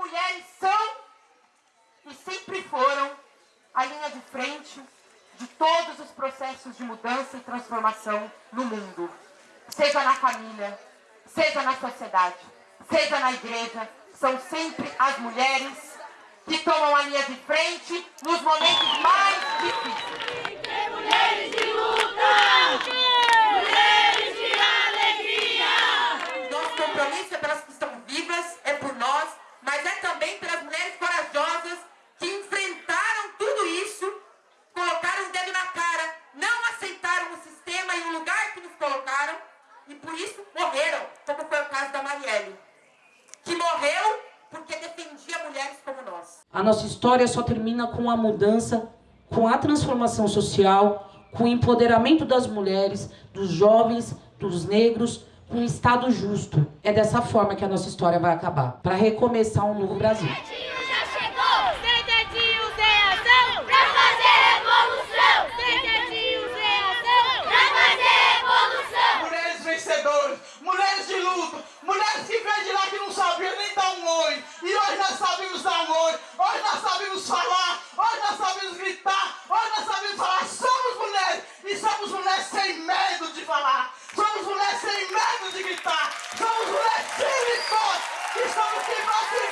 mulheres são e sempre foram a linha de frente de todos os processos de mudança e transformação no mundo. Seja na família, seja na sociedade, seja na igreja, são sempre as mulheres que tomam a linha de frente nos momentos mais difíceis. Mulheres de luta! Mulheres de alegria! Nosso compromisso é pelas que estão vivas, é por nós, mas é também pelas mulheres corajosas que enfrentaram tudo isso, colocaram o dedo na cara, não aceitaram o sistema e o lugar que nos colocaram e por isso morreram, como foi o caso da Marielle, que morreu porque defendia mulheres como nós. A nossa história só termina com a mudança, com a transformação social, com o empoderamento das mulheres, dos jovens, dos negros, com um Estado justo. É dessa forma que a nossa história vai acabar, para recomeçar um novo Brasil. Mulheres que vêm de lá que não sabiam nem dar um oi. E hoje nós sabemos dar um oi, hoje nós sabemos falar, hoje nós sabemos gritar, hoje nós sabemos falar. Somos mulheres e somos mulheres sem medo de falar. Somos mulheres sem medo de gritar. Somos mulheres firmes e. E somos que nós que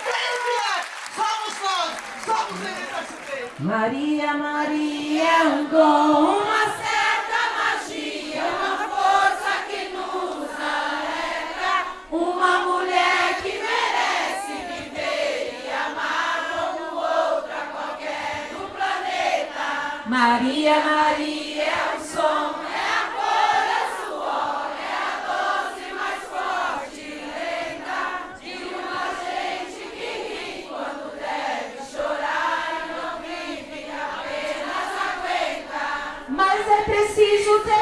vier. Somos nós. Somos MST. Maria, Maria um dom, uma uma mulher que merece viver e amar como outra qualquer planeta. Maria, Maria é o som, é a cor, é suor, é a doce mais forte lenda de uma gente que ri quando deve chorar e não vive, apenas aguenta. Mas é preciso ter